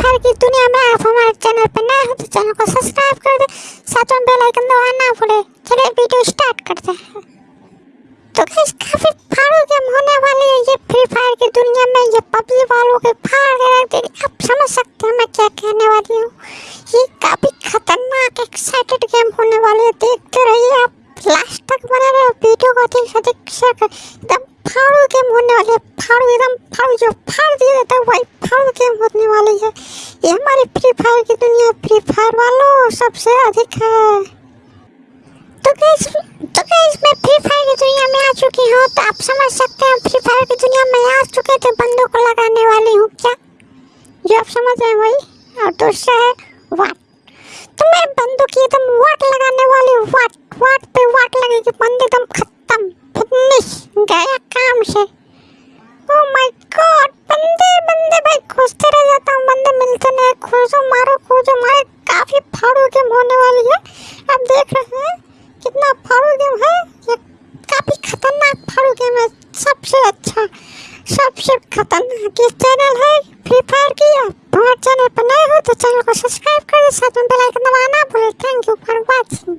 Free की दुनिया में आप हमारे चैनल पर नए हो तो चैनल को सब्सक्राइब कर दे साथ में बेल आइकन दबाना ना भूले चलिए वीडियो स्टार्ट करते हैं तो गाइस काफ़ी फाड़ू गेम होने वाली है ये फ्री फायर की दुनिया में ये पबजी वालों के फाड़ के रख देगी आप समझ सकते हैं मैं क्या कहने वाली हूँ ये काफ़ी खतरनाक एक्साइटेड गेम होने वाली है देखते रहिए आप लास्ट तक बने रहे. वीडियो को अधिक से अधिक शेयर कर. एकदम फाड़ू गेम होने वाली है। फाड़ू एकदम फाड़ू जो फाड़ दिया जाता है, वही फाड़ू गेम होने वाली है। ये हमारी फ्री फायर की दुनिया फ्री फायर वालों, सबसे अधिक है। तो गैस तो गैस मैं फ्री फायर की दुनिया में आ चुकी हूँ। तो आप समझ सकते हैं फ्री फायर की दुनिया में आ चुके थे बंदों को लगाने वाली हूँ। क्या? जो आप समझ रहे हैं वही। और दूसरा है वाट तो मैं बंदों की एकदम वाट लगाने वाली हूँ वाट वाट पे वाट लगेगी बंदे एकदम खत्म फिनिश काम से ओ माय गॉड बंदे बंदे भाई खोजते रह जाता हूँ, बंदे मिलते नहीं खोजो मारो खोजो मारे, काफ़ी फाड़ू गेम होने वाली है। आप देख रहे हैं कितना फाड़ू गेम है, ये काफ़ी खतरनाक फाड़ू गेम है, सबसे अच्छा सबसे खतरनाक ये चैनल है फ्री फायर की। हमारे चैनल पर नए हो तो चैनल को सब्सक्राइब करें साथ में बेल आइकन दबाना भूलें थैंक यू फॉर वाचिंग